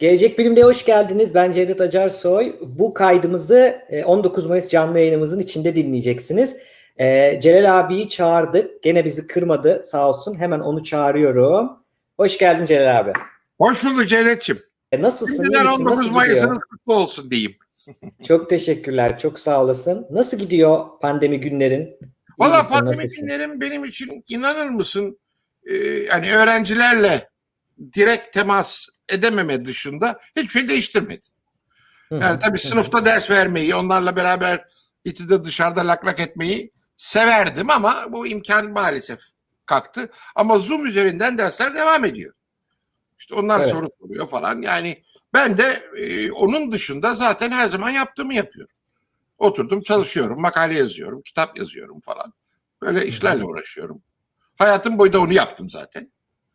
Gelecek Bilim'de hoş geldiniz. Ben Cevdet Acarsoy. Bu kaydımızı e, 19 Mayıs canlı yayınımızın içinde dinleyeceksiniz. E, Celal abiyi çağırdık. Gene bizi kırmadı sağ olsun. Hemen onu çağırıyorum. Hoş geldin Celal abi. Hoş bulduk Cevdet'ciğim. E, nasılsın? Şimdiden misin? 19 Nasıl Mayıs'ınız kutlu olsun diyeyim. Çok teşekkürler. Çok sağ olasın. Nasıl gidiyor pandemi günlerin? Valla pandemi nasılsın? günlerim benim için inanır mısın e, yani öğrencilerle direkt temas edememe dışında hiçbir şey değiştirmedi. Yani tabii sınıfta ders vermeyi, onlarla beraber İTÜ'de dışarıda lak lak etmeyi severdim ama bu imkan maalesef kalktı. Ama Zoom üzerinden dersler devam ediyor. İşte onlar Evet. soru soruyor falan. Yani ben de e, onun dışında zaten her zaman yaptığımı yapıyorum. Oturdum çalışıyorum, makale yazıyorum, kitap yazıyorum falan. Böyle işlerle uğraşıyorum. Hayatım boyunca onu yaptım zaten.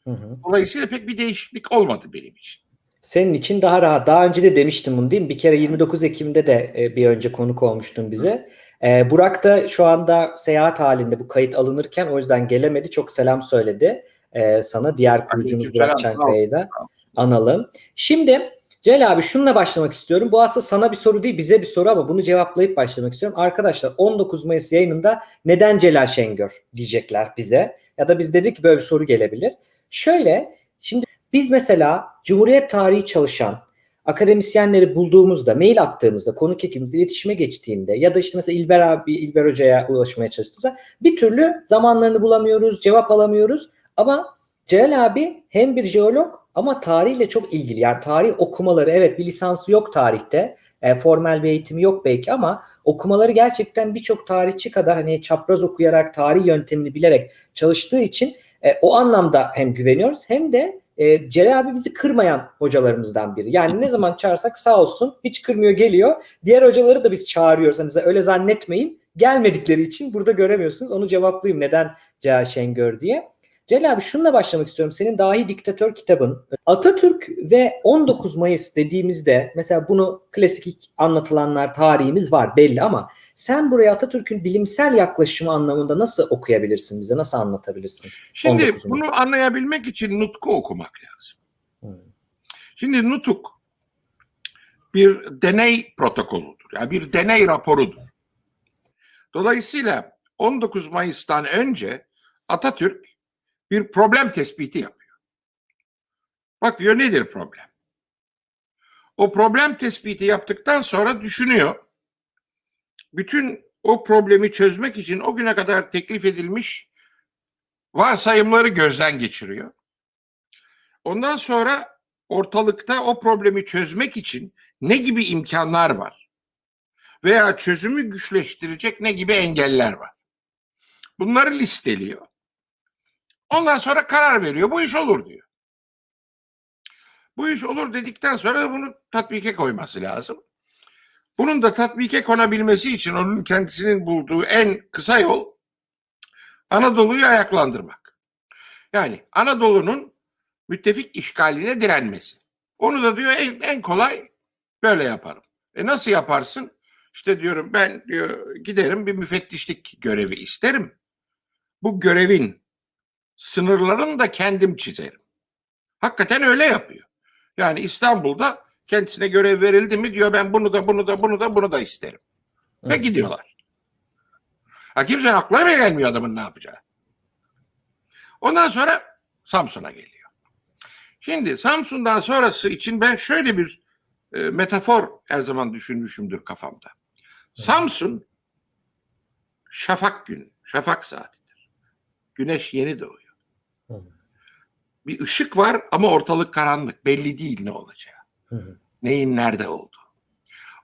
Hı hı. Dolayısıyla pek bir değişiklik olmadı benim için. Senin için daha rahat. Daha önce de demiştim bunu değil mi? Bir kere 29 Ekim'de de e, bir önce konuk olmuştun bize. E, Burak da şu anda seyahat halinde bu kayıt alınırken o yüzden gelemedi. Çok selam söyledi e, sana. Diğer kurucumuz Burak. Çankaya'yı da analım. Şimdi Celal abi şununla başlamak istiyorum. Bu aslında sana bir soru değil bize bir soru ama bunu cevaplayıp başlamak istiyorum. Arkadaşlar 19 Mayıs yayınında neden Celal Şengör diyecekler bize. Ya da biz dedik ki böyle bir soru gelebilir. Şöyle şimdi biz mesela Cumhuriyet tarihi çalışan akademisyenleri bulduğumuzda, mail attığımızda, konuk ekibimizle iletişime geçtiğinde ya da işte mesela İlber abi, İlber Hoca'ya ulaşmaya çalıştığımızda bir türlü zamanlarını bulamıyoruz, cevap alamıyoruz. Ama Celal abi hem bir jeolog ama tarihle çok ilgili. Yani tarih okumaları evet bir lisansı yok tarihte. E, formal bir eğitimi yok belki ama okumaları gerçekten birçok tarihçi kadar hani çapraz okuyarak tarih yöntemini bilerek çalıştığı için e, o anlamda hem güveniyoruz hem de e, Celal abi bizi kırmayan hocalarımızdan biri. Yani ne zaman çağırsak sağ olsun hiç kırmıyor geliyor. Diğer hocaları da biz çağırıyoruz. Hani öyle zannetmeyin. Gelmedikleri için burada göremiyorsunuz. Onu cevaplayayım neden Celal Şengör diye. Celal abi şununla başlamak istiyorum. Senin Dahi Diktatör kitabın. Atatürk ve 19 Mayıs dediğimizde mesela bunu klasik anlatılanlar tarihimiz var belli ama sen buraya Atatürk'ün bilimsel yaklaşımı anlamında nasıl okuyabilirsin bize? Nasıl anlatabilirsin? Şimdi 19 bunu anlayabilmek için nutku okumak lazım. Hmm. Şimdi nutuk bir deney protokoludur. Yani bir deney raporudur. Dolayısıyla 19 Mayıs'tan önce Atatürk bir problem tespiti yapıyor. Bakıyor nedir problem? O problem tespiti yaptıktan sonra düşünüyor. Bütün o problemi çözmek için o güne kadar teklif edilmiş varsayımları gözden geçiriyor. Ondan sonra ortalıkta o problemi çözmek için ne gibi imkanlar var? Veya çözümü güçleştirecek ne gibi engeller var? Bunları listeliyor. Ondan sonra karar veriyor. Bu iş olur diyor. Bu iş olur dedikten sonra bunu tatbike koyması lazım. Bunun da tatbike konabilmesi için onun kendisinin bulduğu en kısa yol Anadolu'yu ayaklandırmak. Yani Anadolu'nun müttefik işgaline direnmesi. Onu da diyor en, en kolay böyle yaparım. E nasıl yaparsın? İşte diyorum ben diyor giderim bir müfettişlik görevi isterim. Bu görevin sınırlarını da kendim çizerim. Hakikaten öyle yapıyor. Yani İstanbul'da kendisine görev verildi mi diyor ben bunu da bunu da bunu da bunu da isterim. Ve Evet. gidiyorlar. Ha kimsenin aklına bile gelmiyor adamın ne yapacağı. Ondan sonra Samsun'a geliyor. Şimdi Samsun'dan sonrası için ben şöyle bir e, metafor her zaman düşünmüşümdür kafamda. Samsun şafak gün, şafak saatidir. Güneş yeni doğuyor. Bir ışık var ama ortalık karanlık. Belli değil ne olacağı. Hı hı. Neyin nerede olduğu.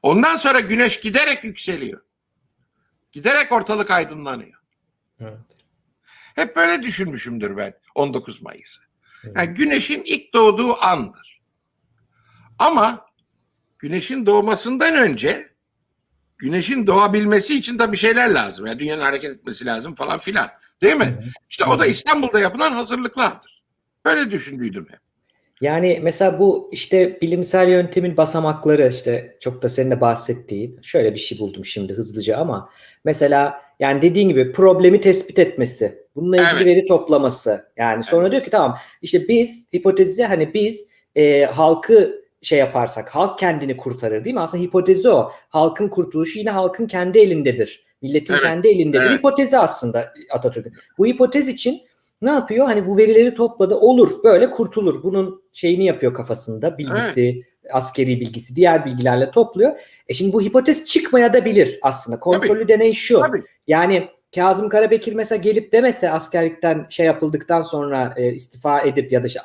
Ondan sonra güneş giderek yükseliyor. Giderek ortalık aydınlanıyor. Evet. Hep böyle düşünmüşümdür ben 19 Mayıs'ı. Yani güneşin ilk doğduğu andır. Ama güneşin doğmasından önce güneşin doğabilmesi için de bir şeyler lazım. Yani dünyanın hareket etmesi lazım falan filan. Değil mi? Hı. İşte o da İstanbul'da yapılan hazırlıklardır. Böyle düşündüydüm hep. Yani mesela bu işte bilimsel yöntemin basamakları işte çok da senin de bahsettiğin şöyle bir şey buldum şimdi hızlıca ama mesela yani dediğin gibi problemi tespit etmesi, bununla ilgili Evet. veri toplaması yani sonra diyor ki tamam işte biz hipotezi hani biz e, halkı şey yaparsak halk kendini kurtarır değil mi? Aslında hipotezi o. Halkın kurtuluşu yine halkın kendi elindedir. Milletin Evet, kendi elindedir. evet. Hipotezi aslında Atatürk'ün. Bu hipotez için ne yapıyor? Hani bu verileri topladı. Olur. Böyle kurtulur. Bunun şeyini yapıyor kafasında. Bilgisi, askeri bilgisi, diğer bilgilerle topluyor. E şimdi bu hipotez çıkmaya da bilir aslında. Kontrollü deney şu. Tabii. Yani Kazım Karabekir mesela gelip demese askerlikten şey yapıldıktan sonra e, istifa edip ya da işte,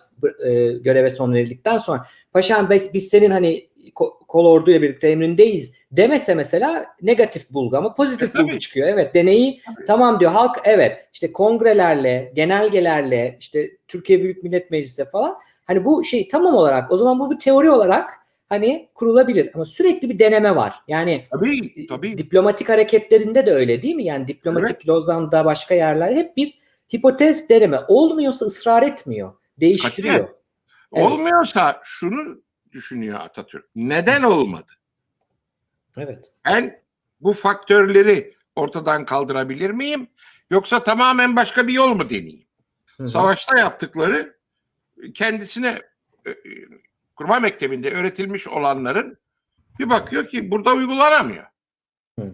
e, göreve son verildikten sonra paşam biz, biz senin hani kol orduyla birlikte emrindeyiz demese mesela negatif bulgu ama pozitif E, tabii. bulgu çıkıyor. Evet deneyi Tabii. tamam diyor halk evet işte kongrelerle genelgelerle işte Türkiye Büyük Millet Meclisi falan hani bu şey tamam olarak o zaman bu bir teori olarak hani kurulabilir ama sürekli bir deneme var. Yani Tabii, tabii. diplomatik hareketlerinde de öyle değil mi? Yani diplomatik Lozan'da başka yerler hep bir hipotez deneme. Olmuyorsa ısrar etmiyor. Değiştiriyor. Evet. Olmuyorsa şunu düşünüyor Atatürk. Neden olmadı? Evet. Ben bu faktörleri ortadan kaldırabilir miyim? Yoksa tamamen başka bir yol mu deneyeyim? Hı hı. Savaşta yaptıkları kendisine e, e, kurma mektebinde öğretilmiş olanların bir bakıyor ki burada uygulanamıyor. Hı.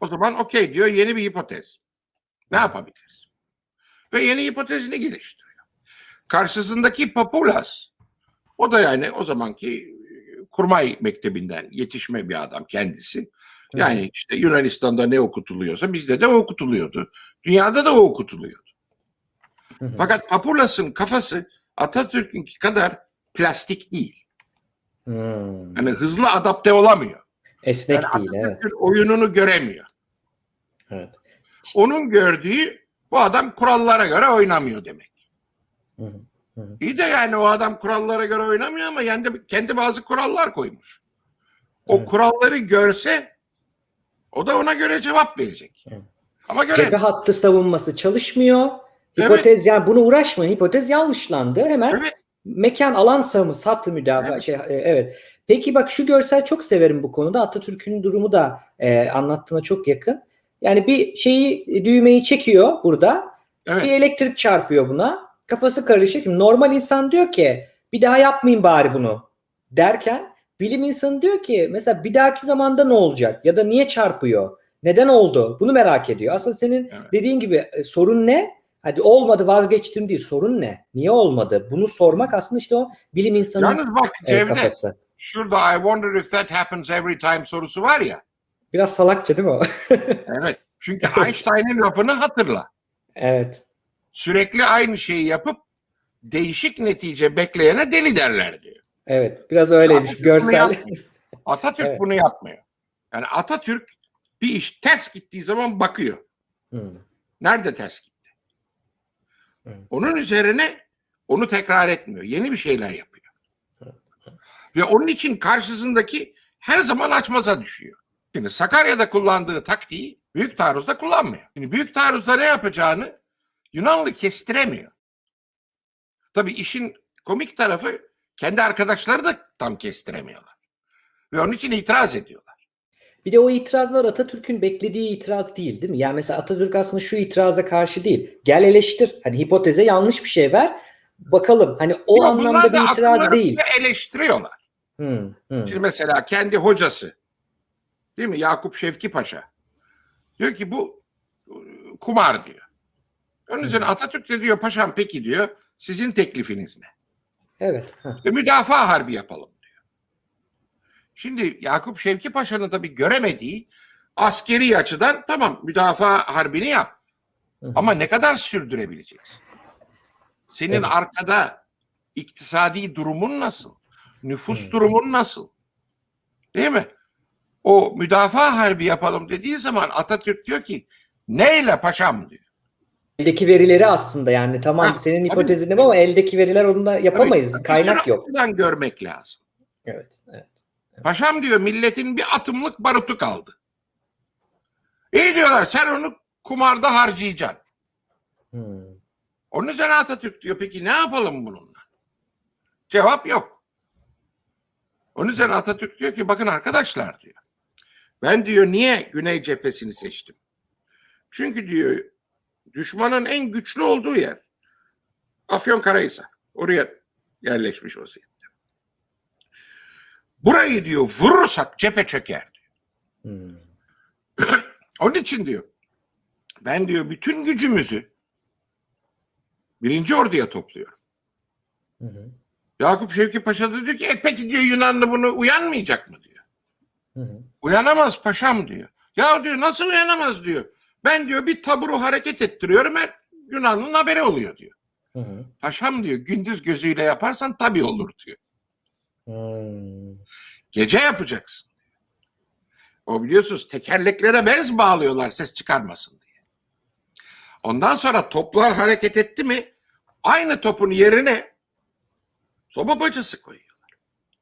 O zaman okey diyor yeni bir hipotez. Ne yapabiliriz? Ve yeni hipotezini geliştiriyor. Karşısındaki Papulas o da yani o zamanki e, kurmay mektebinden yetişme bir adam kendisi. Yani işte Yunanistan'da ne okutuluyorsa bizde de o okutuluyordu. Dünyada da o okutuluyordu. Fakat Papulas'ın kafası Atatürk'ünki kadar plastik değil. Hmm. Yani hızlı adapte olamıyor. Esnek Yani değil. Evet. Oyununu göremiyor. evet. Onun gördüğü bu adam kurallara göre oynamıyor demek. Hı hı. İyi de yani o adam kurallara göre oynamıyor ama kendi, kendi bazı kurallar koymuş. O Evet. kuralları görse o da ona göre cevap verecek. Evet. Ama Cephe göremiyor. hattı savunması çalışmıyor. Evet. Hipotez yani bunu uğraşmayın. Hipotez yanlışlandı. Hemen Evet. mekan alan savunması hattı müdafaa Evet. şey e, evet. Peki bak şu görsel çok severim bu konuda. Atatürk'ün durumu da e, anlattığına çok yakın. Yani bir şeyi düğmeyi çekiyor burada. Evet. Bir elektrik çarpıyor buna. Kafası karışık. Şimdi normal insan diyor ki bir daha yapmayayım bari bunu derken bilim insanı diyor ki mesela bir dahaki zamanda ne olacak ya da niye çarpıyor? Neden oldu? Bunu merak ediyor. Aslında senin Evet. dediğin gibi e, sorun ne? Hadi olmadı vazgeçtim değil. Sorun ne? Niye olmadı? Bunu sormak aslında işte o bilim insanının Yalnız bak e, Cevdet kafası. şurada I wonder if that happens every time sorusu var ya. Biraz salakça değil mi o? Evet. Çünkü Einstein'ın lafını hatırla. evet. Sürekli aynı şeyi yapıp değişik netice bekleyene deli derler diyor. Evet. Biraz öyleymiş. Atatürk Görsel. Atatürk Evet. bunu yapmıyor. Yani Atatürk bir iş ters gittiği zaman bakıyor. Hmm. Nerede ters gitti? Hı. Onun üzerine onu tekrar etmiyor. Yeni bir şeyler yapıyor. Ve onun için karşısındaki her zaman açmaza düşüyor. Şimdi Sakarya'da kullandığı taktiği Büyük Taarruz'da kullanmıyor. Şimdi Büyük Taarruz'da ne yapacağını Yunanlı kestiremiyor. Tabii işin komik tarafı kendi arkadaşları da tam kestiremiyorlar. Ve onun için itiraz ediyorlar. Bir de o itirazlar Atatürk'ün beklediği itiraz değil değil mi? Yani mesela Atatürk aslında şu itiraza karşı değil. Gel eleştir. Hani hipoteze yanlış bir şey ver. Bakalım. Hani o Yok, anlamda bir itiraz değil. eleştiriyorlar. Hmm, hmm. Şimdi mesela kendi hocası değil mi Yakup Şevki Paşa diyor ki bu e, kumar diyor. Onun üzerine Atatürk de diyor paşam peki diyor sizin teklifiniz ne? Evet. heh. E, müdafaa harbi yapalım diyor. Şimdi Yakup Şevki Paşa'nın tabii göremediği askeri açıdan tamam müdafaa harbini yap. Ama ne kadar sürdürebileceksin? Senin Evet. arkada iktisadi durumun nasıl? Nüfus Hı. durumun nasıl? Değil mi? O müdafaa harbi yapalım dediği zaman Atatürk diyor ki neyle paşam diyor. Eldeki verileri aslında yani tamam Ha, senin hipotezin ama eldeki veriler onunla yapamayız. Tabii, Kaynak yok. görmek lazım. Evet. evet. Paşam diyor milletin bir atımlık barutu kaldı. İyi diyorlar sen onu kumarda harcayacaksın. Hmm. Onun üzerine Atatürk diyor peki ne yapalım bununla? Cevap yok. Onun üzerine Atatürk diyor ki bakın arkadaşlar diyor. Ben diyor niye Güney cephesini seçtim? Çünkü diyor düşmanın en güçlü olduğu yer Afyonkarahisar. Oraya yerleşmiş vaziyette. Burayı diyor vurursak cephe çöker diyor. Hmm. Onun için diyor ben diyor bütün gücümüzü birinci orduya topluyorum. Hı hı. Yakup Şevki Paşa da diyor ki e peki diyor Yunanlı bunu uyanmayacak mı diyor. Hı hı. Uyanamaz paşam diyor. Ya diyor nasıl uyanamaz diyor. Ben diyor bir taburu hareket ettiriyorum her Yunanlı'nın haberi oluyor diyor. Hı hı. Paşam diyor gündüz gözüyle yaparsan tabii olur diyor. Hmm. Gece yapacaksın. O biliyorsunuz tekerleklere bez bağlıyorlar ses çıkarmasın diye. Ondan sonra toplar hareket etti mi aynı topun yerine soba bacası koyuyor.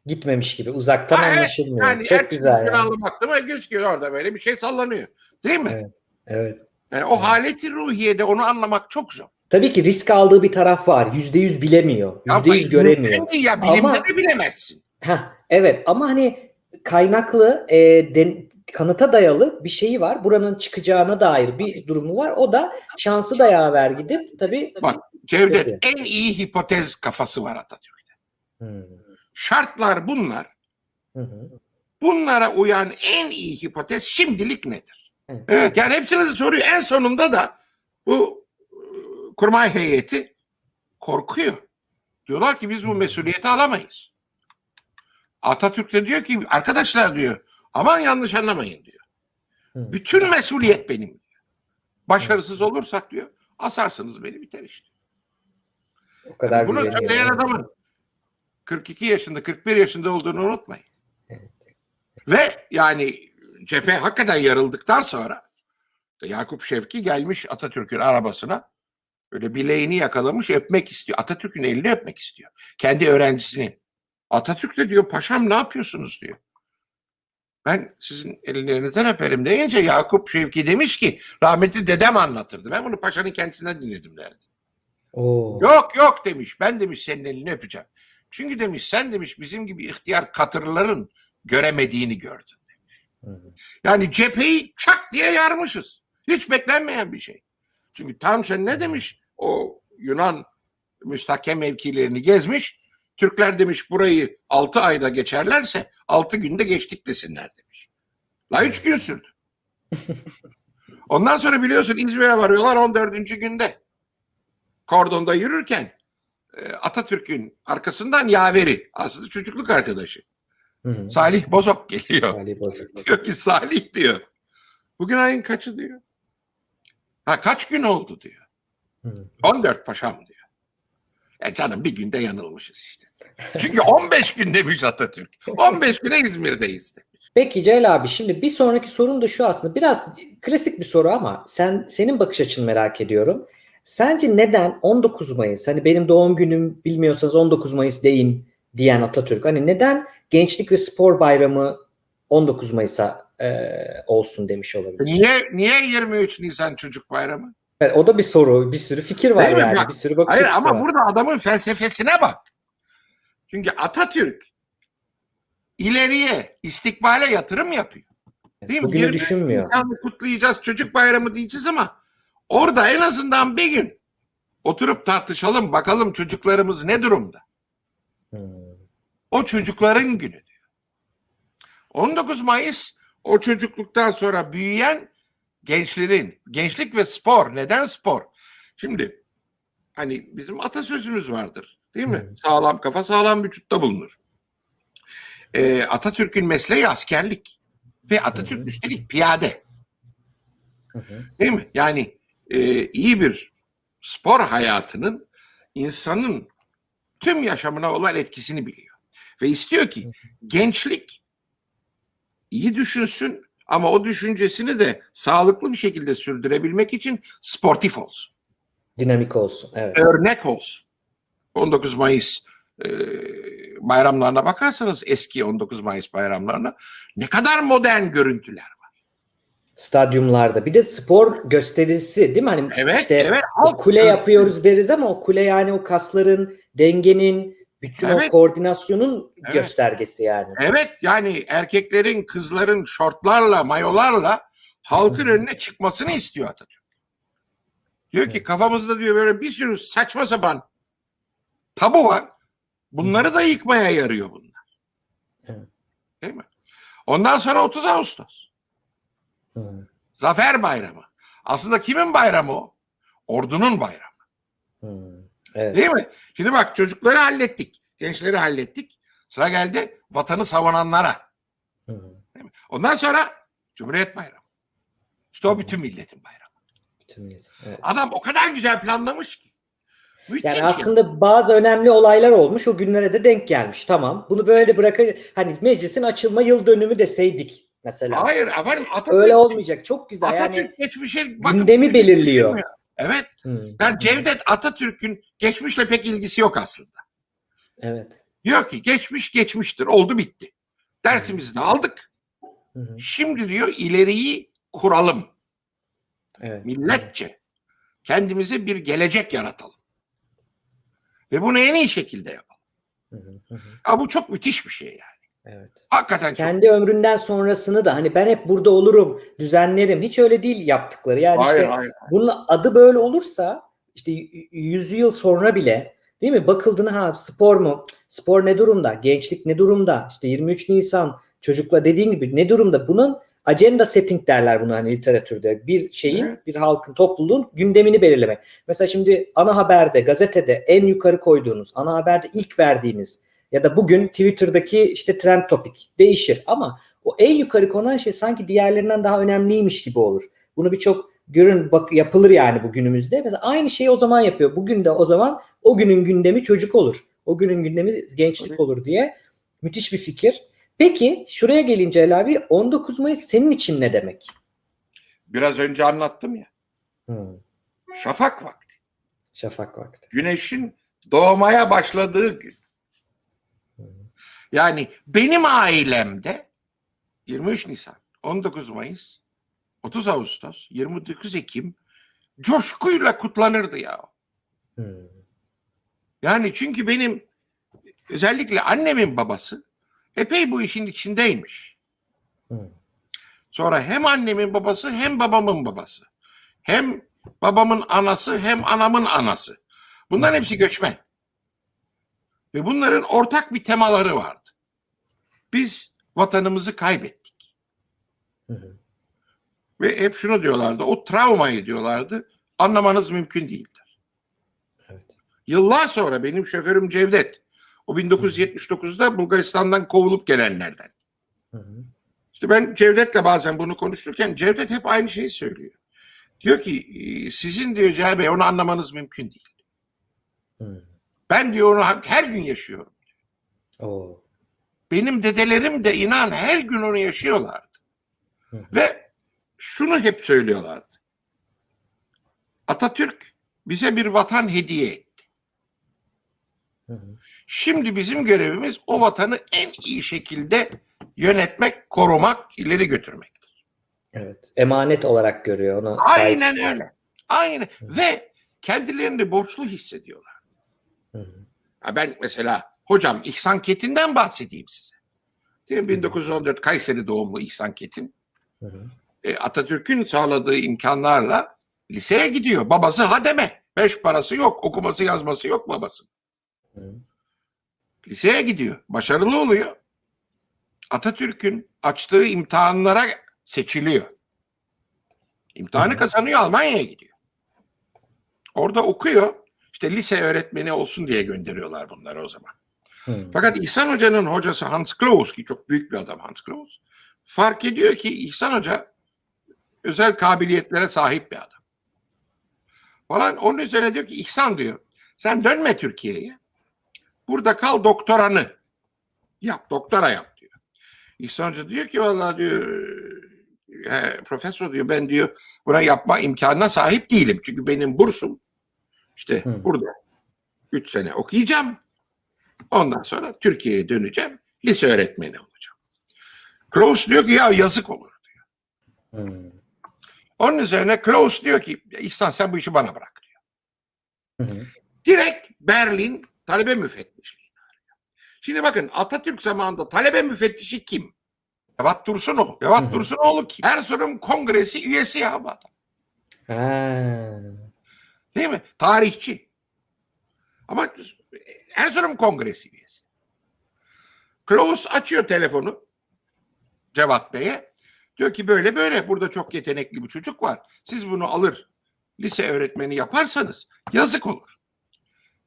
Gitmemiş gibi uzaktan Ha, evet, anlaşılmıyor. Yani Çok güzel yani. Baktım gözüküyor orada böyle bir şey sallanıyor. Değil mi? Evet. Evet. Yani o haleti ruhiyede onu anlamak çok zor. Tabii ki risk aldığı bir taraf var. Yüzde yüz bilemiyor. Yüzde yüz göremiyor. Ya bilimde Ama- de bilemezsin. Heh, evet ama hani kaynaklı e, den- kanıta dayalı bir şeyi var. Buranın çıkacağına dair bir durumu var. O da şansı da yaver gidip tabii. Bak Cevdet Peki. en iyi hipotez kafası var Atatürk'te. Hmm. Şartlar bunlar. Hı hı. Bunlara uyan en iyi hipotez şimdilik nedir? Evet. Yani hepsine de soruyor. En sonunda da bu e, kurmay heyeti korkuyor. Diyorlar ki biz bu mesuliyeti alamayız. Atatürk de diyor ki arkadaşlar diyor aman yanlış anlamayın diyor. Hı. Bütün mesuliyet benim. diyor. Başarısız olursak diyor asarsınız beni biter işte. O kadar Bunu güveniyor. söyleyen adamın 42 yaşında 41 yaşında olduğunu unutmayın. Ve yani cephe hakikaten yarıldıktan sonra Yakup Şevki gelmiş Atatürk'ün arabasına böyle bileğini yakalamış öpmek istiyor. Atatürk'ün elini öpmek istiyor. Kendi öğrencisinin. Atatürk de diyor paşam ne yapıyorsunuz diyor. Ben sizin ellerinizden öperim deyince Yakup Şevki demiş ki rahmetli dedem anlatırdı. Ben bunu paşanın kendisinden dinledim derdi. Oo. Yok yok demiş. Ben demiş senin elini öpeceğim. Çünkü demiş sen demiş bizim gibi ihtiyar katırların göremediğini gördün. Yani cepheyi çak diye yarmışız. Hiç beklenmeyen bir şey. Çünkü Tanşen ne demiş? O Yunan müstahkem mevkilerini gezmiş. Türkler demiş burayı 6 ayda geçerlerse 6 günde geçtik desinler demiş. La 3 gün sürdü. Ondan sonra biliyorsun İzmir'e varıyorlar 14. günde. Kordonda yürürken e, Atatürk'ün arkasından yaveri aslında çocukluk arkadaşı Hı. Salih Bozok geliyor. Ali Bozok. Diyor ki Salih diyor. Bugün ayın kaçı diyor. Ha kaç gün oldu diyor. Hı. 14 paşam diyor. Ya canım bir günde yanılmışız işte. Çünkü 15 gün demiş Atatürk. 15 güne İzmir'deyiz de. Peki Celal abi şimdi bir sonraki sorun da şu aslında biraz klasik bir soru ama sen senin bakış açını merak ediyorum. Sence neden 19 Mayıs hani benim doğum günüm bilmiyorsanız 19 Mayıs deyin diyen Atatürk hani neden Gençlik ve Spor Bayramı 19 Mayıs'a e, olsun demiş olabilir? Niye niye 23 Nisan Çocuk Bayramı? Evet, o da bir soru, bir sürü fikir var Değil mi? yani, Bak, bir sürü bakış Hayır ama var. burada adamın felsefesine bak. Çünkü Atatürk ileriye, istikbale yatırım yapıyor. Değil mi? Bugünü 23 düşünmüyor. Nisan'ı kutlayacağız, çocuk bayramı diyeceğiz ama orada en azından bir gün oturup tartışalım, bakalım çocuklarımız ne durumda. O çocukların günü diyor. 19 Mayıs o çocukluktan sonra büyüyen gençlerin, gençlik ve spor. Neden spor? Şimdi hani bizim atasözümüz vardır değil mi? Hı. Sağlam kafa sağlam vücutta bulunur. Ee, Atatürk'ün mesleği askerlik ve Atatürk hı. üstelik piyade hı. değil mi? Yani e, iyi bir spor hayatının insanın tüm yaşamına olan etkisini biliyor. Ve istiyor ki gençlik iyi düşünsün ama o düşüncesini de sağlıklı bir şekilde sürdürebilmek için sportif olsun. Dinamik olsun. Evet. Örnek olsun. 19 Mayıs e, bayramlarına bakarsanız eski 19 Mayıs bayramlarına ne kadar modern görüntüler var. Stadyumlarda. Bir de spor gösterisi değil mi? Hani Evet, işte evet. halk kule yapıyoruz deriz ama o kule yani o kasların, dengenin, bütün Evet. o koordinasyonun Evet. göstergesi yani. Evet yani erkeklerin, kızların şortlarla, mayolarla halkın Hı. önüne çıkmasını istiyor Atatürk. Diyor ki Evet. kafamızda diyor böyle bir sürü saçma sapan tabu var. Bunları da yıkmaya yarıyor bunlar. Evet. Değil mi? Ondan sonra 30 Ağustos. Hı. Zafer Bayramı. Aslında kimin bayramı o? Ordunun bayramı. Hı. Evet. Değil mi? Şimdi bak çocukları hallettik. Gençleri hallettik. Sıra geldi vatanı savunanlara. Hı. Değil mi? Ondan sonra Cumhuriyet Bayramı. İşte o bütün milletin bayramı. Bütün millet, evet. Adam o kadar güzel planlamış ki. Müthiş. Yani ya. aslında bazı önemli olaylar olmuş. O günlere de denk gelmiş. Tamam. Bunu böyle bırakır. Hani meclisin açılma yıl dönümü deseydik mesela. Hayır efendim Atatürk, Öyle olmayacak. Çok güzel. Atatürk Yani geçmişe bakın, gündemi belirliyor. Evet. Hı. Yani Cevdet Atatürk'ün geçmişle pek ilgisi yok aslında. Evet. Diyor ki geçmiş geçmiştir. Oldu bitti. Dersimizi de aldık. Hı hı. Şimdi diyor ileriyi kuralım. Evet. Milletçe. Kendimize bir gelecek yaratalım. Ve bunu en iyi şekilde yapalım. Hı hı, hı hı. Ya bu çok müthiş bir şey yani. Evet. Hakikaten çok. Kendi ömründen sonrasını da hani ben hep burada olurum, düzenlerim. Hiç öyle değil yaptıkları. Yani Hayır işte hayır. bunun adı böyle olursa işte y- yüz yıl sonra bile değil mi? Bakıldığında ha spor mu? Spor ne durumda? Gençlik ne durumda? İşte 23 Nisan çocukla dediğin gibi ne durumda? Bunun agenda setting derler bunu hani literatürde. Bir şeyin, Evet. bir halkın, topluluğun gündemini belirlemek. Mesela şimdi ana haberde, gazetede en yukarı koyduğunuz, ana haberde ilk verdiğiniz ya da bugün Twitter'daki işte trend topik değişir ama o en yukarı konan şey sanki diğerlerinden daha önemliymiş gibi olur. Bunu birçok görün bak yapılır yani bu günümüzde. Mesela aynı şeyi o zaman yapıyor. Bugün de o zaman o günün gündemi çocuk olur. O günün gündemi gençlik olur diye müthiş bir fikir. Peki şuraya gelince Ali abi 19 Mayıs senin için ne demek? Biraz önce anlattım ya. Hmm, Şafak vakti. şafak vakti. Güneşin doğmaya başladığı gün. Hmm. Yani benim ailemde 23 Nisan, 19 Mayıs, 30 Ağustos, 29 Ekim coşkuyla kutlanırdı ya. Hmm, Yani çünkü benim özellikle annemin babası epey bu işin içindeymiş. hmm, Sonra hem annemin babası hem babamın babası. Hem babamın anası hem anamın anası. Bunların hepsi göçmen. Ve bunların ortak bir temaları vardı. Biz vatanımızı kaybettik. hı hı. Ve hep şunu diyorlardı. O travmayı diyorlardı. Anlamanız mümkün değildir. Evet. Yıllar sonra benim şoförüm Cevdet. O 1979'da Bulgaristan'dan kovulup gelenlerden. Hı hı. İşte ben Cevdet'le bazen bunu konuşurken Cevdet hep aynı şeyi söylüyor. Diyor ki "E, sizin diyor Celal Bey onu anlamanız mümkün değil. Hmm. Ben diyor onu her gün yaşıyorum. Oo. Benim dedelerim de inan her gün onu yaşıyorlardı. Hı hı. Ve şunu hep söylüyorlardı. Atatürk bize bir vatan hediye etti. Hı hı. Şimdi bizim görevimiz o vatanı en iyi şekilde yönetmek, korumak, ileri götürmektir. Evet. Emanet olarak görüyor onu. Aynen öyle. Aynen. Ve kendilerini borçlu hissediyorlar. Hı hı. Ha ben mesela hocam İhsan Ketin'den bahsedeyim size. Değil mi? 1914 Kayseri doğumlu İhsan Ketin. Hı hı. E, Atatürk'ün sağladığı imkanlarla liseye gidiyor. Babası hademe. Beş parası yok. Okuması yazması yok babası. Hı. Liseye gidiyor. Başarılı oluyor. Atatürk'ün açtığı imtihanlara seçiliyor. İmtihanı kazanıyor Almanya'ya gidiyor. Orada okuyor. İşte lise öğretmeni olsun diye gönderiyorlar bunları o zaman. Hı. Fakat İhsan Hoca'nın hocası Hans Klaus ki çok büyük bir adam Hans Klaus fark ediyor ki İhsan Hoca özel kabiliyetlere sahip bir adam. Falan onun üzerine diyor ki İhsan diyor sen dönme Türkiye'ye. Burada kal doktoranı yap doktora yap diyor. İhsan Hoca diyor ki vallahi diyor "he, profesör diyor ben diyor buna yapma imkanına sahip değilim. Çünkü benim bursum işte Hı. burada 3 sene okuyacağım. Ondan sonra Türkiye'ye döneceğim. Lise öğretmeni olacağım. Klaus diyor ki ya yazık olur. Hı. Onun üzerine Klaus diyor ki İhsan sen bu işi bana bırak diyor. Hı hı. Direkt Berlin talebe müfettişliği. Şimdi bakın Atatürk zamanında talebe müfettişi kim? Cevat Dursunov. Cevat. Dursunoğlu kim? Erzurum Kongresi üyesi ya bu adam. Ha. Değil mi? Tarihçi. Ama Erzurum Kongresi üyesi. Klaus açıyor telefonu. Cevat Bey'e. Diyor ki böyle böyle burada çok yetenekli bir çocuk var. Siz bunu alır lise öğretmeni yaparsanız yazık olur.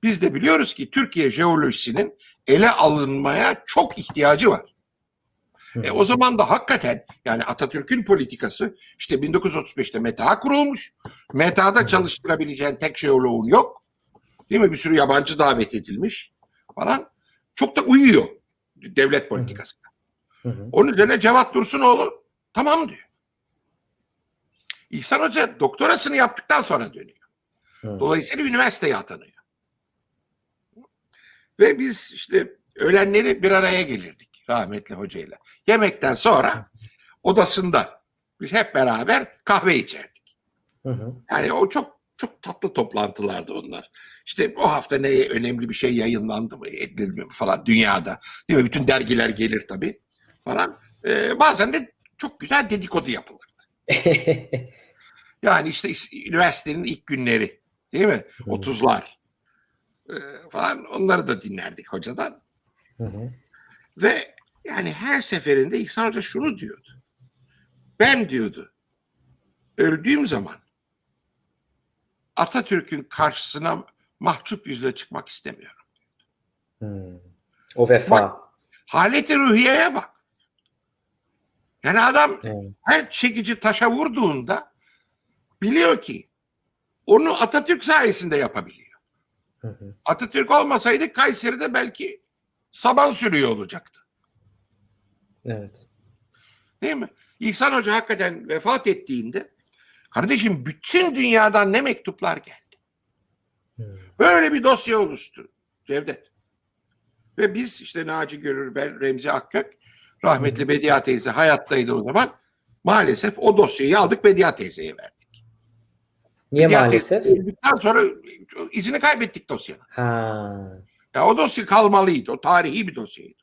Biz de biliyoruz ki Türkiye jeolojisinin ele alınmaya çok ihtiyacı var. E, o zaman da hakikaten yani Atatürk'ün politikası işte 1935'te META kurulmuş. META'da çalıştırabileceğin tek jeoloğun yok. Değil mi? Bir sürü yabancı davet edilmiş falan. Çok da uyuyor devlet politikasına. Hı hı. Onun üzerine Cevat Dursunoğlu tamam diyor. İhsan Hoca doktorasını yaptıktan sonra dönüyor. Dolayısıyla üniversiteye atanıyor. Ve biz işte öğlenleri bir araya gelirdik rahmetli hocayla. Yemekten sonra odasında biz hep beraber kahve içerdik. Hı hı. Yani o çok çok tatlı toplantılardı onlar. İşte o hafta ne önemli bir şey yayınlandı mı, edilmiyor mu falan dünyada. Değil mi? Bütün dergiler gelir tabii falan. Ee, bazen de çok güzel dedikodu yapılır. Yani işte üniversitenin ilk günleri değil mi? 30'lar ee, falan onları da dinlerdik hocadan. Hı hı. Ve yani her seferinde İhsan Hoca şunu diyordu. Ben diyordu öldüğüm zaman Atatürk'ün karşısına mahcup yüzle çıkmak istemiyorum. Hı. O vefa. Haleti ruhiyeye bak. Yani adam Evet. her çekici taşa vurduğunda biliyor ki onu Atatürk sayesinde yapabiliyor. Hı hı. Atatürk olmasaydı Kayseri'de belki saban sürüyor olacaktı. Evet. Değil mi? İhsan Hoca hakikaten vefat ettiğinde kardeşim bütün dünyadan ne mektuplar geldi. Hı. Böyle bir dosya oluştu Cevdet. Ve biz işte Naci Görür, ben Remzi Akkök, rahmetli Bediye teyze hayattaydı o zaman. Maalesef o dosyayı aldık Bediye teyzeye verdik. Niye Bediye maalesef? öldükten sonra izini kaybettik dosyanın. Ha. Ya o dosya kalmalıydı. O tarihi bir dosyaydı.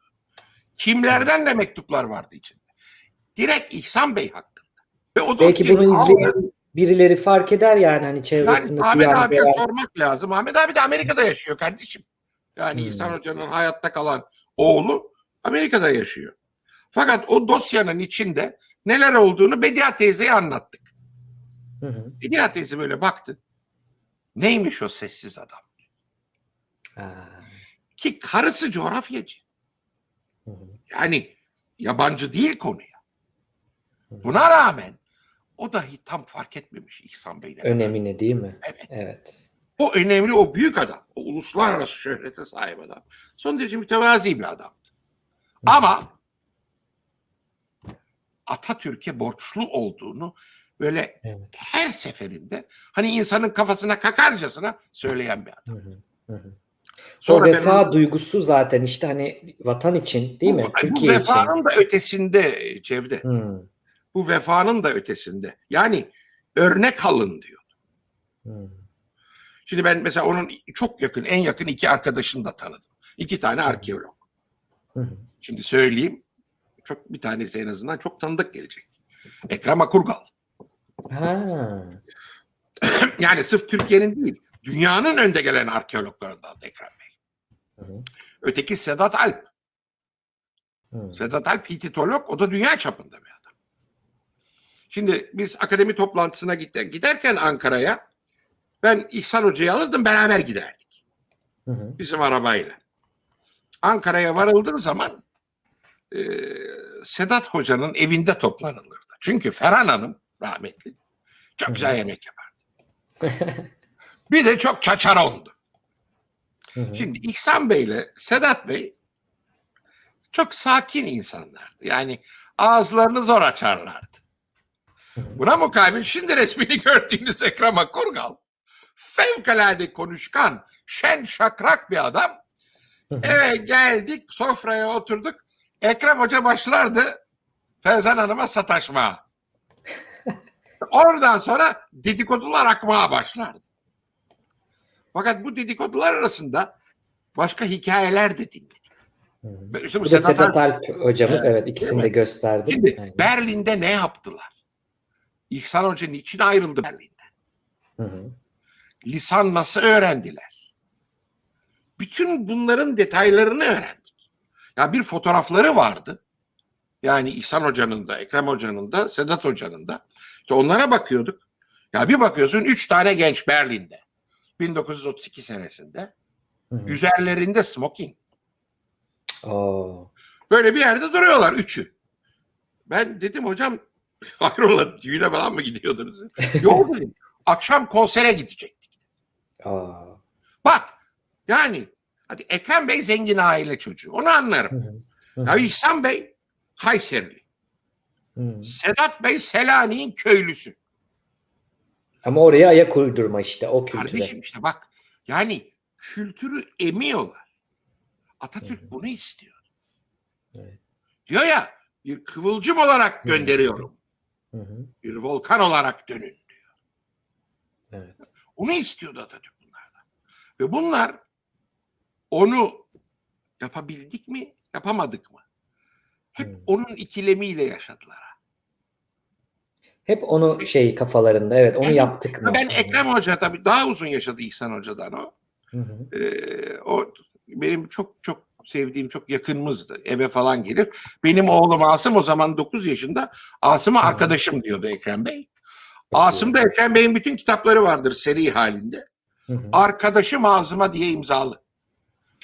Kimlerden de mektuplar vardı içinde. Direkt İhsan Bey hakkında. Ve o Belki bunu aldı. izleyen birileri fark eder yani hani Yani çevresindeki Ahmet yani abiye veya- sormak lazım. Ahmet abi de Amerika'da yaşıyor kardeşim. Yani Hmm. İhsan Hoca'nın hayatta kalan oğlu Amerika'da yaşıyor. Fakat o dosyanın içinde neler olduğunu Bediye teyzeye anlattık. Hı hı. Bediye teyze böyle baktı. Neymiş o sessiz adam? Ha. Ki karısı coğrafyacı. Yani yabancı değil konuya. Buna rağmen o dahi tam fark etmemiş İhsan Bey'le. Önemini değil mi? Evet. Evet. O önemli, o büyük adam. O uluslararası şöhrete sahip adam. Son derece mütevazi bir adam. Ama Atatürk'e borçlu olduğunu böyle Evet. her seferinde hani insanın kafasına kakarcasına söyleyen bir adam. Hı hı. Hı hı. O Sonra ben vefa duygusu zaten işte hani vatan için değil mi? bu, bu Türkiye için. vefanın da ötesinde e, Cevdet. Hı. Bu vefanın da ötesinde. Yani örnek alın diyor. Hı. Şimdi ben mesela onun çok yakın, en yakın iki arkadaşını da tanıdım. İki tane arkeolog. Hı hı. Şimdi söyleyeyim. Çok bir tanesi en azından çok tanıdık gelecek. Ekrem Akurgal. Ha. Yani sırf Türkiye'nin değil, dünyanın önde gelen arkeologlarından Ekrem Bey. Hı. Öteki Sedat Alp. Hı. Sedat Alp Hititolog, o da dünya çapında bir adam. Şimdi biz akademi toplantısına gider, giderken Ankara'ya ben İhsan Hoca'yı alırdım beraber giderdik. Hı hı. bizim arabayla. Ankara'ya varıldığı zaman e, Sedat Hoca'nın evinde toplanılırdı. Çünkü Ferhan Hanım rahmetli çok güzel yemek yapardı. Bir de çok çaçarondu. Hı hı. Şimdi İhsan Bey ile Sedat Bey çok sakin insanlardı. Yani ağızlarını zor açarlardı. Buna mukabil şimdi resmini gördüğünüz Ekrem Akurgal fevkalade konuşkan, şen şakrak bir adam. Eve geldik, sofraya oturduk. Ekrem Hoca başlardı Ferzan Hanım'a sataşmaya. Oradan sonra dedikodular akmaya başlardı. Fakat bu dedikodular arasında başka hikayeler de dinledik. Hı. İşte bu Bu da Sedat Sedat Alp- hocamız Evet, evet ikisini de gösterdi. Şimdi Aynen. Berlin'de ne yaptılar? İhsan Hoca niçin ayrıldı Berlin'den? Hı hı. Lisan nasıl öğrendiler? Bütün bunların detaylarını öğrendik. Ya bir fotoğrafları vardı. Yani İhsan Hoca'nın da, Ekrem Hoca'nın da, Sedat Hoca'nın da. İşte onlara bakıyorduk. Ya bir bakıyorsun üç tane genç Berlin'de. 1932 senesinde. Hı hı. Üzerlerinde smoking. Oo. Böyle bir yerde duruyorlar üçü. Ben dedim hocam hayrola düğüne falan mı gidiyordunuz? Yok dedim. Akşam konsere gidecektik. Aa. Bak yani hadi Ekrem Bey zengin aile çocuğu. Onu anlarım. hı. Hı Ya. İhsan Bey Kayserili. Sedat Bey Selanik'in köylüsü. Ama oraya ayak uydurma işte o kültüre. Kardeşim işte bak yani kültürü emiyorlar. Atatürk hı. bunu istiyor. Evet. Diyor ya bir kıvılcım olarak gönderiyorum. Hı hı. Bir volkan olarak dönün diyor. Evet. Onu istiyordu Atatürk bunlardan. Ve bunlar onu yapabildik mi, yapamadık mı? Hep Hı. onun ikilemiyle yaşadılar. Hep onu şey kafalarında evet onu Evet. yaptık mı? Ben Ekrem Hoca tabii daha uzun yaşadı İhsan Hoca'dan o. Hı hı. Ee, o benim çok çok sevdiğim çok yakınımızdı. Eve falan gelir. Benim oğlum Asım o zaman 9 yaşında. Asım'a arkadaşım diyordu Ekrem Bey. Asım'da Ekrem Bey'in bütün kitapları vardır seri halinde. Hı hı. Arkadaşım Azım'a diye imzalı.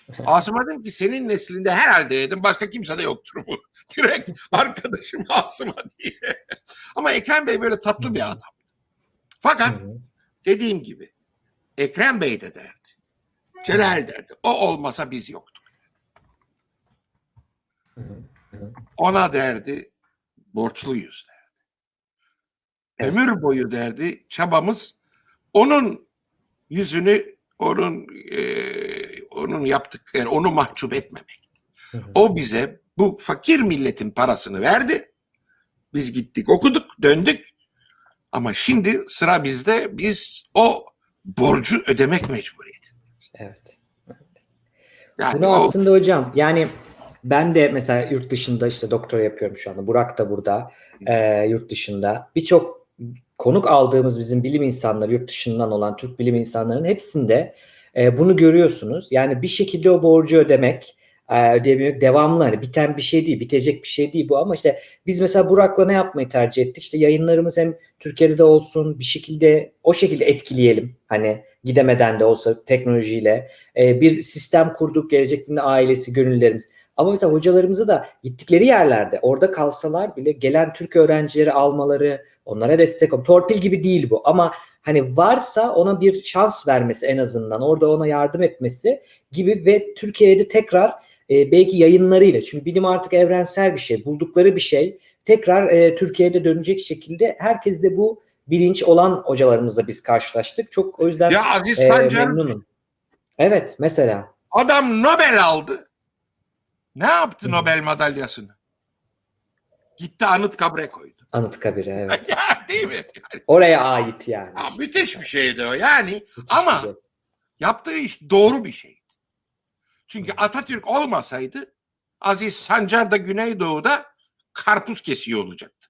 Asım'a dedim ki senin neslinde herhalde dedim başka kimse de yoktur bu. Direkt arkadaşım Asım'a diye. Ama Ekrem Bey böyle tatlı bir adam. Fakat dediğim gibi Ekrem Bey de derdi. Celal derdi. O olmasa biz yoktuk. Ona derdi borçluyuz derdi. Ömür boyu derdi çabamız onun yüzünü onun eee, onun yaptıkları onu mahcup etmemek. Hı hı. O bize bu fakir milletin parasını verdi. Biz gittik okuduk döndük. Ama şimdi sıra bizde biz o borcu ödemek mecburiyeti. Evet. Yani Bunu o, aslında hocam yani ben de mesela yurt dışında işte doktora yapıyorum şu anda. Burak da burada e, yurt dışında. Birçok konuk aldığımız bizim bilim insanları yurt dışından olan Türk bilim insanlarının hepsinde e, bunu görüyorsunuz. Yani bir şekilde o borcu ödemek, e, ödeyebilmek devamlı hani biten bir şey değil, bitecek bir şey değil bu ama işte biz mesela Burak'la ne yapmayı tercih ettik? İşte yayınlarımız hem Türkiye'de de olsun bir şekilde o şekilde etkileyelim. Hani gidemeden de olsa teknolojiyle e, bir sistem kurduk gelecek ailesi, gönüllerimiz. Ama mesela hocalarımızı da gittikleri yerlerde orada kalsalar bile gelen Türk öğrencileri almaları, onlara destek ol. Torpil gibi değil bu ama hani varsa ona bir şans vermesi en azından orada ona yardım etmesi gibi ve Türkiye'de tekrar e, belki yayınlarıyla çünkü bilim artık evrensel bir şey buldukları bir şey tekrar e, Türkiye'de dönecek şekilde herkes de bu bilinç olan hocalarımızla biz karşılaştık. Çok o yüzden ya Aziz e, Sancar memnunum. Evet mesela. adam Nobel aldı. Ne yaptı Hı. Nobel madalyasını? Gitti Anıtkabir'e koydu. Anıtkabir'e evet. ya değil mi? Yani, Oraya ait yani. ya müthiş bir şeydi o yani. Müthiş ama- şey. Yaptığı iş doğru bir şeydi. Çünkü Atatürk olmasaydı Aziz Sancar da Güneydoğu'da karpuz kesiyor olacaktı.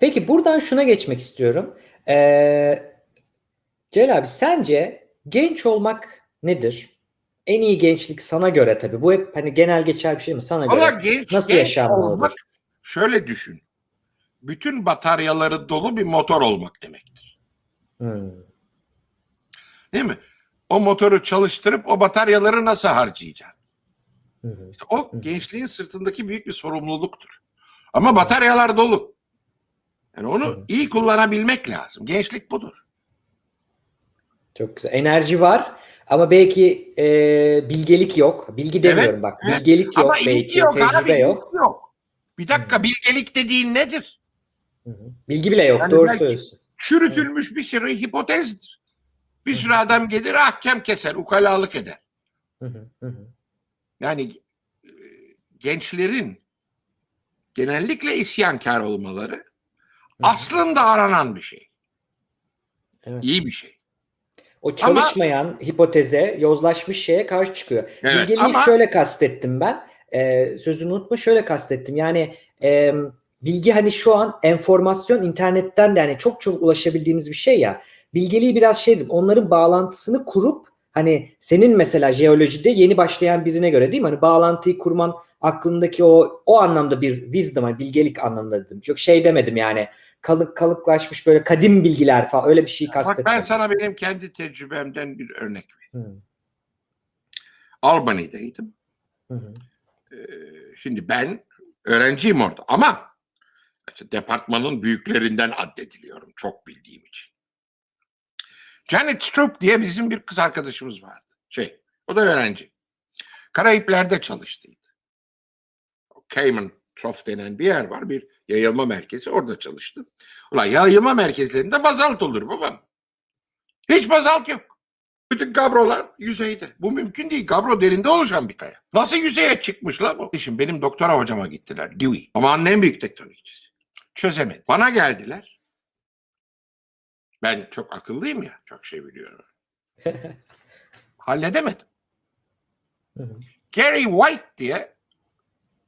Peki buradan şuna geçmek istiyorum. Ee, Celal abi sence genç olmak nedir? En iyi gençlik sana göre tabii. Bu hep hani genel geçer bir şey mi sana Ama göre? genç, Nasıl genç yaşanmalıdır? olmak şöyle düşün. Bütün bataryaları dolu bir motor olmak demektir. Hmm, Değil mi? O motoru çalıştırıp o bataryaları nasıl harcayacaksın? hı hı, İşte o Hı. gençliğin sırtındaki büyük bir sorumluluktur. Ama bataryalar dolu. Yani onu iyi kullanabilmek lazım. Gençlik budur. Çok güzel. Enerji var ama belki e, bilgelik yok. Bilgi demiyorum bak. evet. Bilgelik yok Ama belki. yok tecrübe abi. yok. yok. Bir dakika Hı. bilgelik dediğin nedir? Bilgi bile yok. Yani Doğru söylüyorsun. Çürütülmüş bir sürü hipotezdir. Bir sürü adam gelir ahkam keser, ukalalık eder. Yani e, gençlerin genellikle isyankar olmaları aslında aranan bir şey. Evet. İyi bir şey. O çalışmayan hipoteze, yozlaşmış şeye karşı çıkıyor. Evet, Bilgeliği ama- şöyle kastettim ben. Ee, sözünü unutma şöyle kastettim. Yani e, bilgi hani şu an enformasyon internetten de yani çok çok ulaşabildiğimiz bir şey ya. Bilgeliği biraz şey onların bağlantısını kurup hani senin mesela jeolojide yeni başlayan birine göre değil mi? Hani bağlantıyı kurman aklındaki o o anlamda bir wisdom, hani bilgelik anlamında dedim. Yok şey demedim yani kalık kalıplaşmış böyle kadim bilgiler falan öyle bir şey Bak kastetmedim. ben sana benim kendi tecrübemden bir örnek vereyim. Hı, Albany'deydim. hı, hı. Ee, şimdi ben öğrenciyim orada ama departmanın büyüklerinden addediliyorum çok bildiğim için. Janet Stroop diye bizim bir kız arkadaşımız vardı. Şey, o da öğrenci. Karayipler'de çalıştıydı. Cayman Trough denen bir yer var. Bir yayılma merkezi. Orada çalıştı. Ulan yayılma merkezlerinde bazalt olur babam. Hiç bazalt yok. Bütün gabrolar yüzeyde. Bu mümkün değil. Gabro derinde oluşan bir kaya. Nasıl yüzeye çıkmış la bu? Şimdi benim doktora hocama gittiler. Dewey. Amanın en büyük tektonikçisi. Çözemedi. Bana geldiler. Ben çok akıllıyım ya. Çok şey biliyorum. Halledemedim. Gary White diye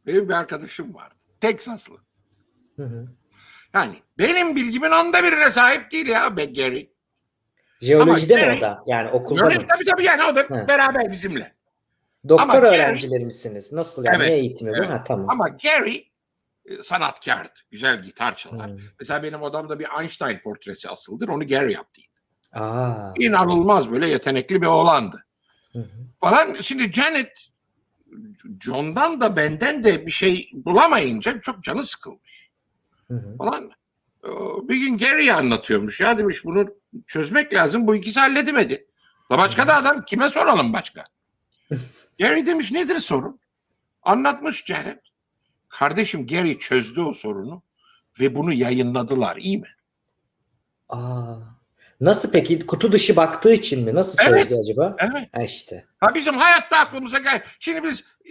benim bir arkadaşım vardı. Hı. Yani benim bilgimin onda birine sahip değil ya be Gary. Jeolojide mi Gary- o da? Yani okulda mı? tabii tabii yani o da Hı. beraber bizimle. Doktor Ama Gary- öğrencileri misiniz? Nasıl yani? Evet, Ne eğitimi bu? evet. Ha tamam. Ama Gary sanatkardı. Güzel gitar çalar. Hı. Mesela benim odamda bir Einstein portresi asıldır. Onu Gary yaptı. Aa. İnanılmaz böyle yetenekli bir oğlandı. Hı hı. Falan şimdi Janet John'dan da benden de bir şey bulamayınca çok canı sıkılmış. Hı hı. falan. Bir gün Gary'e anlatıyormuş. Ya demiş bunu çözmek lazım. Bu ikisi halledemedi. La başka da adam kime soralım başka? Gary demiş nedir sorun? Anlatmış Janet. Kardeşim Gary çözdü o sorunu ve bunu yayınladılar. iyi mi? Aa. Nasıl peki? Kutu dışı baktığı için mi? Nasıl Evet. çözdü acaba? Evet. Ha işte. Ha bizim hayatta aklımıza gel. Şimdi biz e,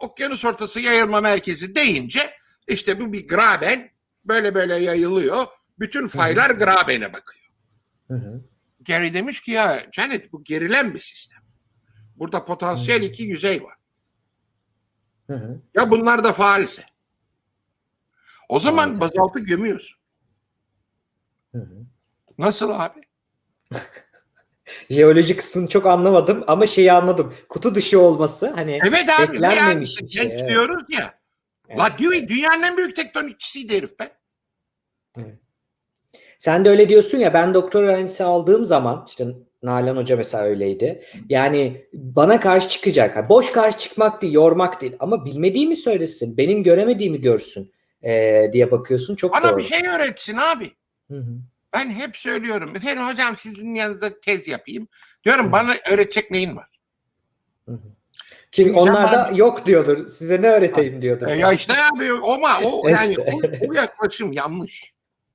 okyanus ortası yayılma merkezi deyince işte bu bir graben böyle böyle yayılıyor. Bütün faylar grabene bakıyor. Hı hı. Gary demiş ki ya Janet bu gerilen bir sistem. Burada potansiyel Hmm. iki yüzey var. Hı hı. Ya bunlar da faalse. O zaman Anladım. bazaltı gömüyorsun. Hı hı. Nasıl abi? Jeoloji kısmını çok anlamadım ama şeyi anladım. Kutu dışı olması hani Evet abi. beklenmemiş yani bir şey, evet. diyoruz ya. Evet. La Dewey dünyanın en büyük tektonikçisiydi herif be. Sen de öyle diyorsun ya ben doktor öğrencisi aldığım zaman işte Nalan Hoca mesela öyleydi. Yani bana karşı çıkacak. Ha, Boş karşı çıkmak değil, yormak değil. Ama bilmediğimi söylesin, benim göremediğimi görsün eee, diye bakıyorsun. Çok Bana doğru. bir şey öğretsin abi. Hı hı. Ben hep söylüyorum. Efendim hocam sizin yanınızda tez yapayım. Diyorum Hı. bana öğretecek neyin var? Hı hı. Çünkü sen onlar da bana- yok diyordur. Size ne öğreteyim diyordur. E, ya işte abi ama o E yani işte. o, bu yaklaşım yanlış.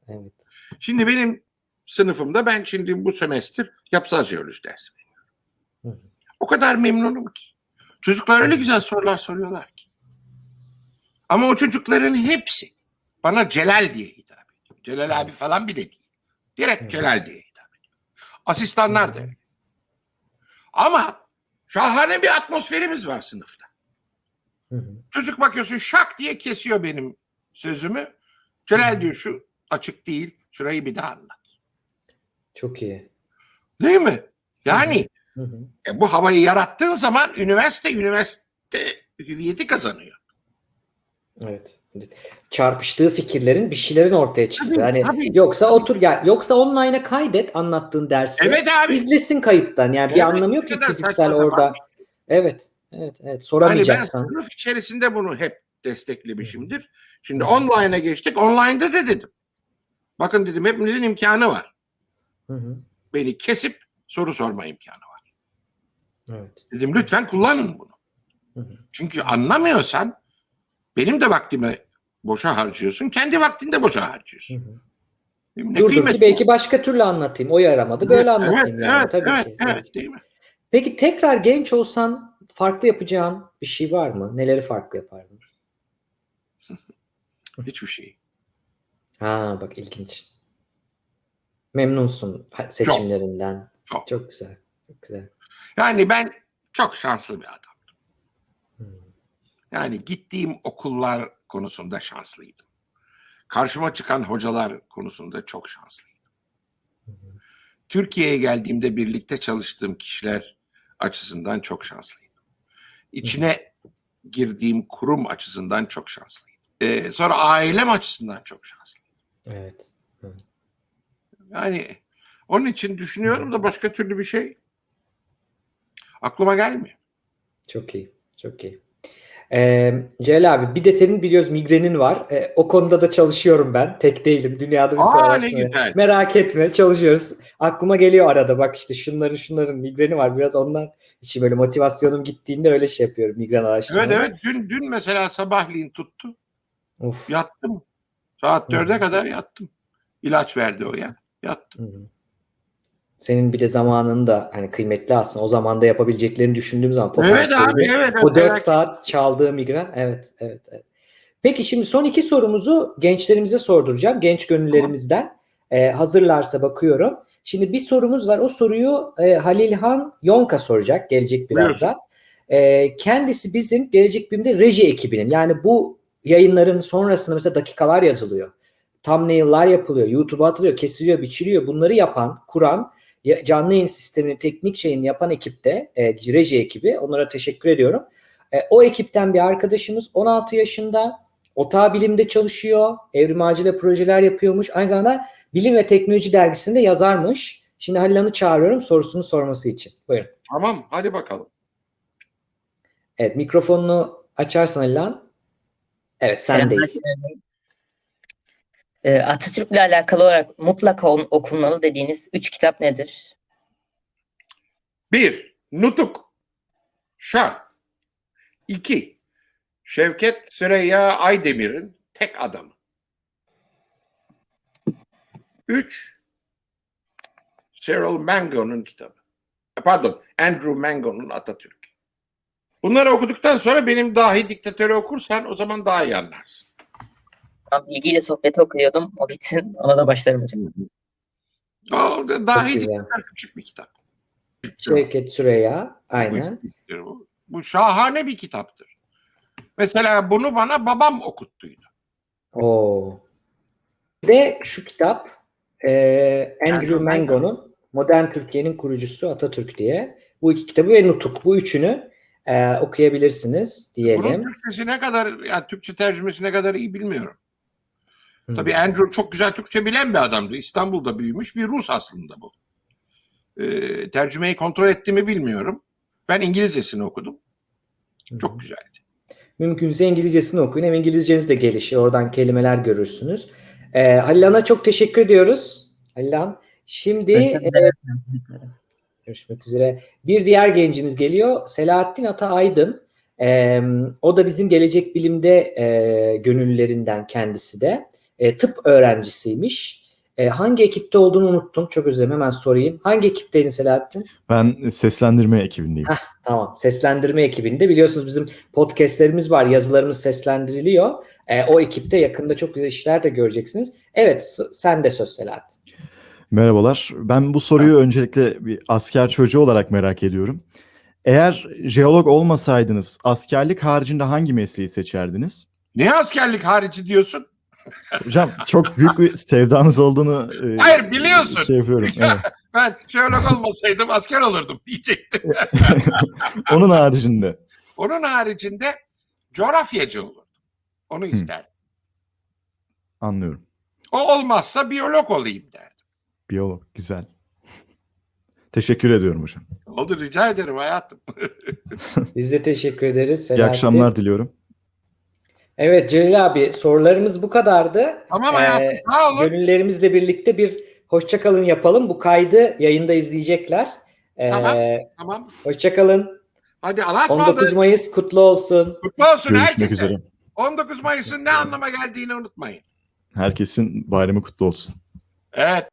Evet. Şimdi benim sınıfımda ben şimdi bu semestr yapısal jeoloji dersi veriyorum. O kadar memnunum ki. Çocuklar öyle güzel sorular soruyorlar ki. Ama o çocukların hepsi bana Celal diye hitap ediyor. Celal abi falan bile değil. Direkt Celal diye hitap ediyor. Asistanlar da öyle. Ama şahane bir atmosferimiz var sınıfta. Çocuk bakıyorsun şak diye kesiyor benim sözümü. Celal diyor şu açık değil. Şurayı bir daha anlat. Çok iyi. Değil mi? Yani Hı hı. e, bu havayı yarattığın zaman üniversite üniversite hüviyeti kazanıyor. Evet. Çarpıştığı fikirlerin bir şeylerin ortaya çıktı. Tabii, hani tabii. yoksa otur gel. Yoksa online'a kaydet anlattığın dersi. Evet abi. İzlesin kayıttan. Yani bir Evet, anlamı yok ki fiziksel orada. sapan Evet. Evet, evet. Hani ben sınıf içerisinde bunu hep desteklemişimdir. Şimdi online'a geçtik. Online'da da dedim. Bakın dedim hepinizin imkanı var. Hı hı. Beni kesip soru sorma imkanı var. Evet. Dedim lütfen kullanın bunu. Hı hı. Çünkü anlamıyorsan benim de vaktimi boşa harcıyorsun. Kendi vaktini de boşa Hı harcıyorsun. hı. Mi? Ne Dur dur kıymet ki belki başka türlü anlatayım. O yaramadı. Böyle anlatayım evet, yani. Evet, Tabii evet, ki. evet, değil mi? Peki tekrar genç olsan farklı yapacağın bir şey var mı? Neleri farklı yapardın? Hiçbir şey. Ha bak ilginç. Memnunsun seçimlerinden. Çok. Çok güzel. Çok güzel. Yani ben çok şanslı bir adam. Hmm. Yani gittiğim okullar konusunda şanslıydım. Karşıma çıkan hocalar konusunda çok şanslıydım. Türkiye'ye geldiğimde birlikte çalıştığım kişiler açısından çok şanslıydım. İçine girdiğim kurum açısından çok şanslıyım. Ee, sonra ailem açısından çok şanslıyım. Evet. Yani onun için düşünüyorum da başka türlü bir şey aklıma gelmiyor. Çok iyi. Çok iyi. Ee, Celal abi bir de senin biliyoruz migrenin var. Ee, o konuda da çalışıyorum ben. Tek değilim. Dünyada bir sürü. Merak etme çalışıyoruz. Aklıma geliyor arada bak işte şunların şunların migreni var. Biraz onlar için böyle motivasyonum gittiğinde öyle şey yapıyorum migren Evet araştırmaları. evet dün dün mesela sabahleyin tuttu. Of. Yattım. Saat dörde kadar yattım. İlaç verdi o ya. Yattım. Hı hı. Senin bir de zamanın da hani kıymetli aslında. O zamanda yapabileceklerini düşündüğüm zaman Evet abi evet. O 4 merak- saat çaldığı migren. Evet, evet, evet. Peki şimdi son iki sorumuzu gençlerimize sorduracağım. Genç gönüllerimizden. Ee, hazırlarsa bakıyorum. Şimdi bir sorumuz var. O soruyu e, Halilhan Yonka soracak. Gelecek birazdan. Ee, kendisi bizim Gelecek Bilim'de reji ekibinin. Yani bu yayınların sonrasında mesela dakikalar yazılıyor. Thumbnail'lar yapılıyor. YouTube'a atılıyor, kesiliyor, biçiliyor. Bunları yapan, kuran, canlı yayın sistemini, teknik şeyini yapan ekipte, e, reji ekibi. Onlara teşekkür ediyorum. E, o ekipten bir arkadaşımız 16 yaşında. Otağı bilimde çalışıyor. Evrim ağacıyla projeler yapıyormuş. Aynı zamanda Bilim ve Teknoloji dergisinde yazarmış. Şimdi Halil Han'ı çağırıyorum sorusunu sorması için. Buyurun. Tamam hadi bakalım. Evet mikrofonunu açarsan Halil Han. Evet sendeyiz. Selamlar. Ee, Atatürk'le alakalı olarak mutlaka okunmalı dediğiniz üç kitap nedir? Bir, Nutuk. Şart. İki, Şevket Süreyya Aydemir'in tek adamı. Üç, Cyril Mango'nun kitabı. E, Pardon, Andrew Mango'nun Atatürk. Bunları okuduktan sonra benim dahi diktatörü okursan o zaman daha iyi anlarsın. Ben bilgiyle sohbeti okuyordum. O bitsin. Ona da başlarım hocam. O da- dahi Çok güzel. diktatör küçük bir kitap. Şevket Süreyya. Aynen. Bu, bu şahane bir kitaptır. Mesela bunu bana babam okuttuydu. Oo. Ve şu kitap e, Andrew Mango'nun Modern Türkiye'nin kurucusu Atatürk diye. Bu iki kitabı ve Nutuk. Bu üçünü e, okuyabilirsiniz Bunun diyelim. Türkçesi ne kadar, yani Türkçe tercümesi ne kadar iyi bilmiyorum. Hı. Tabii Andrew çok güzel Türkçe bilen bir adamdı. İstanbul'da büyümüş bir Rus aslında bu. Ee, tercümeyi kontrol ettiğimi bilmiyorum. Ben İngilizcesini okudum. Çok güzel. Mümkünse İngilizcesini okuyun. Hem İngilizceniz de gelişir. Oradan kelimeler görürsünüz. E, Halil Han'a çok teşekkür ediyoruz. Halil Han. Şimdi Görüşmek e, üzere. Görüşmek üzere. Bir diğer gencimiz geliyor. Selahattin Ata Aydın. Ee, o da bizim gelecek bilimde e, gönüllülerinden kendisi de. E, tıp öğrencisiymiş. E, hangi ekipte olduğunu unuttum. Çok özür dilerim. Hemen sorayım. Hangi ekipteydin Selahattin? Ben seslendirme ekibindeyim. Tamam. Seslendirme ekibinde. Biliyorsunuz bizim podcastlerimiz var. Yazılarımız seslendiriliyor. E, o ekipte yakında çok güzel işler de göreceksiniz. Evet. Sen de söz Selahattin. Merhabalar. Ben bu soruyu öncelikle bir asker çocuğu olarak merak ediyorum. Eğer jeolog olmasaydınız askerlik haricinde hangi mesleği seçerdiniz? Ne askerlik harici diyorsun? Hocam çok büyük bir sevdanız olduğunu e, Hayır, biliyorsun. Şey yapıyorum. Evet. Ben jeolog olmasaydım asker olurdum diyecektim. Onun haricinde. Onun haricinde coğrafyacı olurdum. Onu isterdim. Anlıyorum. O olmazsa biyolog olayım derdim. Biyolog. Güzel. Teşekkür ediyorum hocam. Oldu rica ederim hayatım. Biz de teşekkür ederiz İyi Selahattin. akşamlar diliyorum. Evet Celil abi sorularımız bu kadardı. Tamam Ee, hayatım sağ olun. Gönüllerimizle birlikte bir hoşçakalın yapalım. Bu kaydı yayında izleyecekler. Ee, Tamam. Tamam. Hoşçakalın. Hadi Allah'a 19 ısmarladık. Mayıs kutlu olsun. Kutlu olsun Görüşmek herkese. üzere. 19 Mayıs'ın ne anlama geldiğini unutmayın. Herkesin bayramı kutlu olsun. Evet.